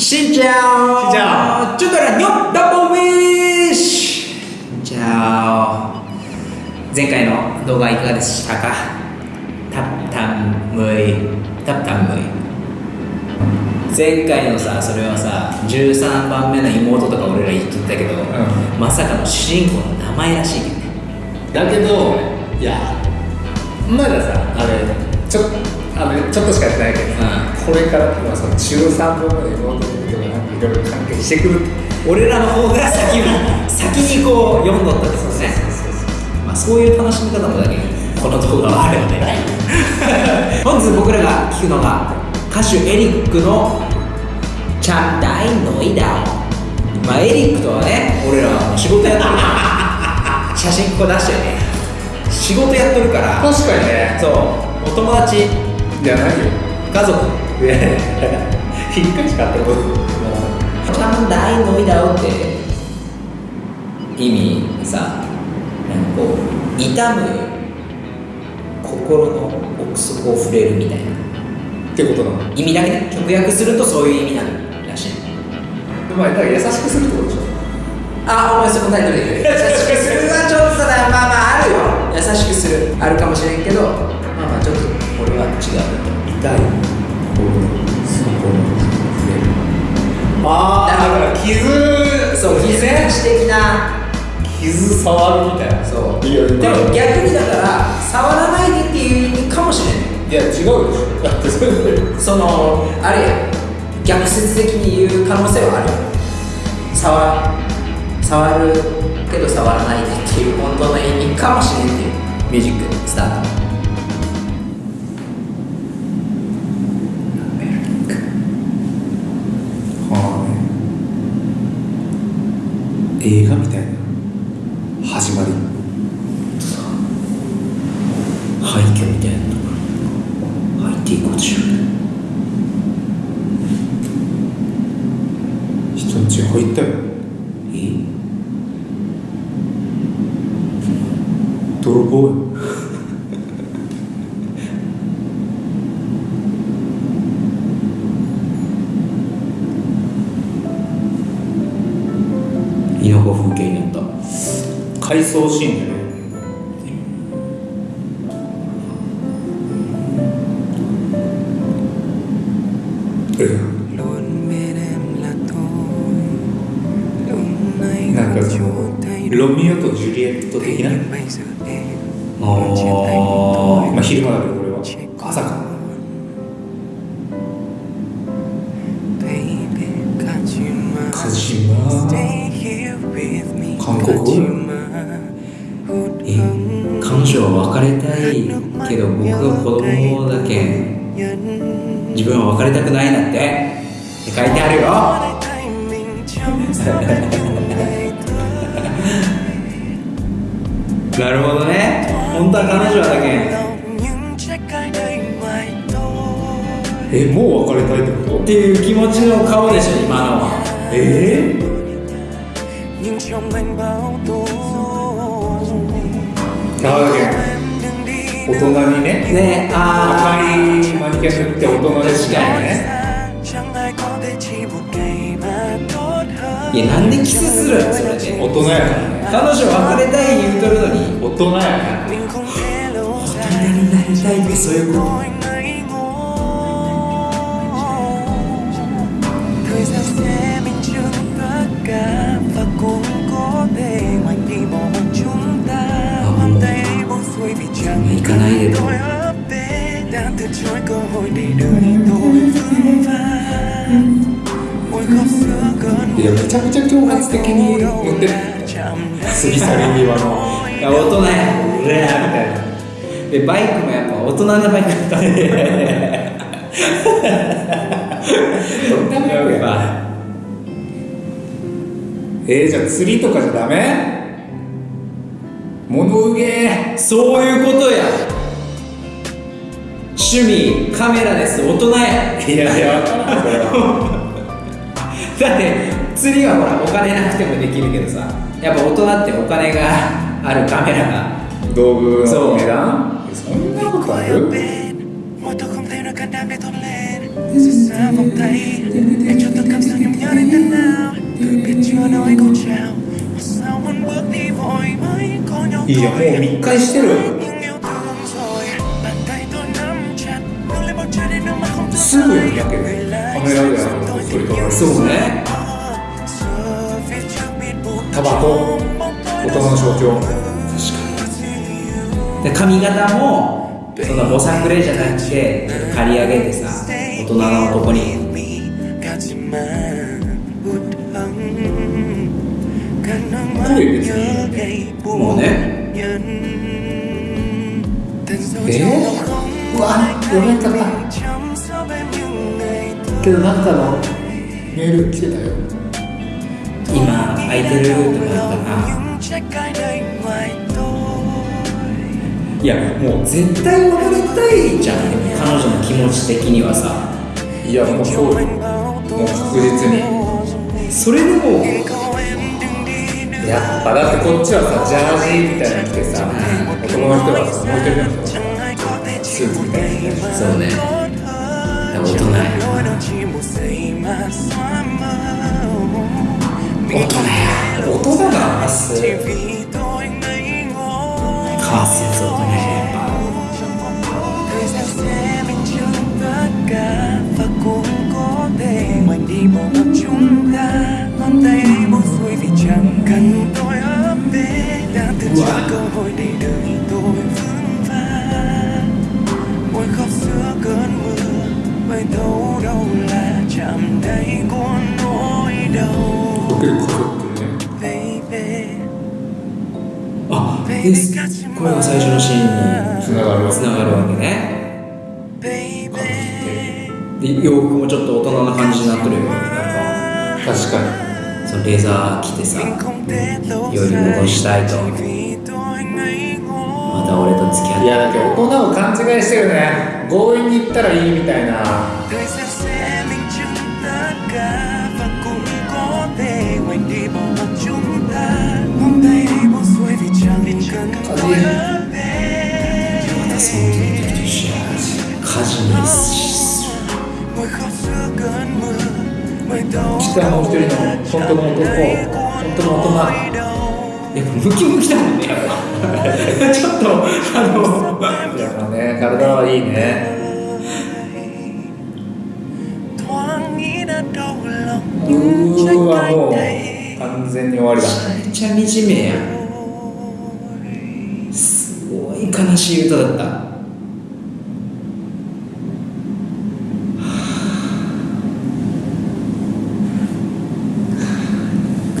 しんちゃんしんちゃんちょっとらにょダブルウィッシュじゃあ前回の動画いかがでしたかタッタンムイタッタンムイ前回のさそれはさ13番目の妹とか俺ら言っとったけど、んまさかの主人公の名前らしいけどねだけどいやまださあれちょあのちょっとしかやってないけど、これからまあその中3分まで妹のことがいろいろ関係してくる俺らの方が先に先にこう読んどったってことねまあ、そういう楽しみ方もだけにこの動画はあるよね。本日僕らが聞くのが歌手エリックの「チャンダイノイダオ」まあエリックとはね俺らは仕事やってるから写真こう出してね。仕事やってるから。確かにね。そう。お友達じゃないよ家族。いやいや一回しか会ったことチャンダイノイダオって意味さなんかこう痛む心の奥底を触れるみたいなってことなの意味だけね直訳するとそういう意味なるらしいまあだから優しくするってことでしょあお前そのタイトルで優しくするはちょっとだまあまああるよ優しくするあるかもしれんけどまあまあちょっと俺は違う痛い心の底のああだから傷そう傷的な。傷触るみたいな。そう。いやでも逆にだから触らないでっていう意味かもしれない。いや違うでしょ。だってそれで。そのあれや。逆説的に言う可能性はあるよ。触触るけど触らないでっていう本当の意味かもしれんっていう。ミュージックスタートはあ映画みたいな始まり。廃墟みたいなところ。入っていこうとしよ人んち入ったよ。うえ？泥棒よ風景になった。回想シーンでね。ロミオとジュリエット的な？あまあ昼間れたいけど僕は子供だけ自分は別れたくないなんて。って書いてあるよ。なるほどね。本当は彼女だけん。えもう別れたいってこと？っていう気持ちの顔でしょ今のは。え？ー口大人にね。ねあ赤いマニキュア塗って大人ですからね。いやなんでキスするのそれで。大人やからね。彼女別れたい言うとるのに。大人やから。大人になりたいってそういうこと vàng ôi khóc giữa cơn いやめちゃくちゃ挑発的に言ってる。過ぎ去り際の。いや大人や俺やみたいな。でバイクもやっぱ大人のバイクだったね。どんな迷惑や。まあえー、じゃあ釣りとかじゃダメ？物憂げ。そういうことや。趣味カメラです。大人や。いやいや。だって釣りはほらお金なくてもできるけどさ。やっぱ大人ってお金があるカメラが。道具の値段？そんなことある？いいよもう密会してる。すぐにやけどカメラであの撮り撮らそう。ね。タバコ大人の象徴。で髪型もそんなぼさくれじゃなくて刈り上げてさ大人の男にもうね。うわ読めんか。ったけどなんかのメール来てたよ。今空いてるとか言ったらいやもう絶対別れたいじゃん彼女の気持ち的にはさ。いやもうそうよ。もう確実に。それでもやっぱだってこっちはさジャージーみたいなの着てさ男の人はさもう一人でもさスーツみたいなそうね大人や。大人や。大人な発声カーよりこそってね baby あです。これが最初のシーンにつながるわつながるわけね。Baby. で洋服もちょっと大人な感じになってるよなんか確かそのレザー着てさより戻したいと。また俺と付き合って。にいやだけど大人を勘違いしてるね。強引に行ったらいいみたいなでまたそのと一緒火事にす北もう一人の本当の男本当の大人やっぱムキムキだもんねやっぱちょっとあのやっぱね体はいいねうーわもう完全に終わりだ。めっちゃ惨めやす悲しい歌だった。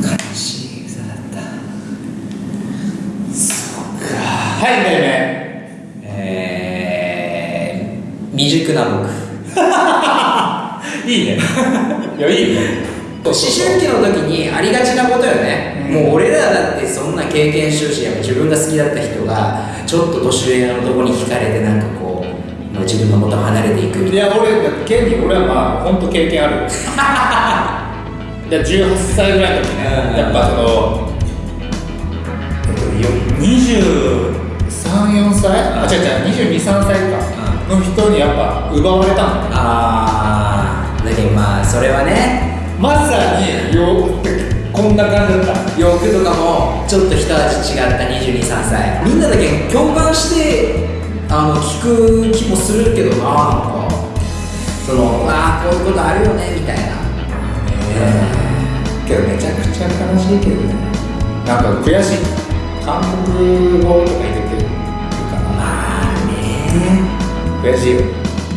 悲しい歌だった。はいめいめえー、未熟な僕。いいね。いやいいね。思春期の時にありがちなことよね、もう俺らだってそんな経験してるしやっぱ自分が好きだった人がちょっと年上の男に惹かれてなんかこう、まあ、自分の元を離れていくみいたいな。や俺ケンに俺はまあ本当経験ある。いや18歳ぐらいの時ね。うん。やっぱそのえっと234歳？あ違う違う223歳か。の人にやっぱ奪われたの。あーだけどまあそれはね。まさによこんな感じだった。洋服とかもちょっと一味違った223歳。みんなだけ共感してあの聞く気もするけどななんか。そのああこういうことあるよねみたいな。けどめちゃくちゃ悲しいけどね。なんか悔しい。韓国語とか入れてるかまあね。な悔しいよ。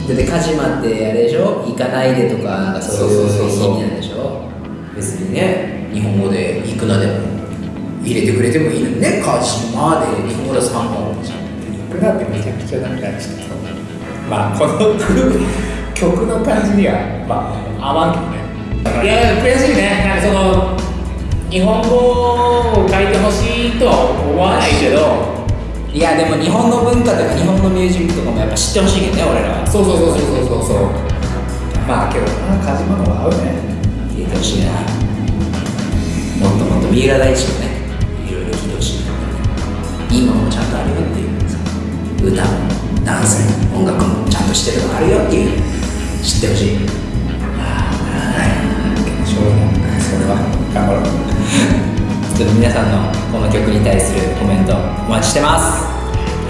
だってカジマってあれでしょ？行かないでとかなんかそういう。意味なんでしょ？別にね日本語で行くなでも入れてくれてもいいのにねカジマで日本語で3本じゃん。僕だってめちゃくちゃなんかちょっとまあこの曲の感じにはまあ合わんけどね。いや悔しいね。なんかその日本語を書いてほしいとは思わないけど。いやでも日本の文化とか日本のミュージックとかもやっぱ知ってほしいけどね俺らは。そうそうそうそうそうそう。まあけどなカジマの方が合うね。入れてほしいなもっともっと三浦大知もねいろいろ聞いてほしい今ものもちゃんとあるよっていう。さ歌もダンスも音楽もちゃんとしてるのあるよっていう。知ってほしい。しょうがな。いそれは頑張ろう。ちょっと皆さんのこの曲に対するコメントお待ちしてます。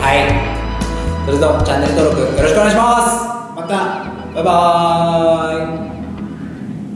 はい。それとチャンネル登録よろしくお願いします。また。バイバーイ。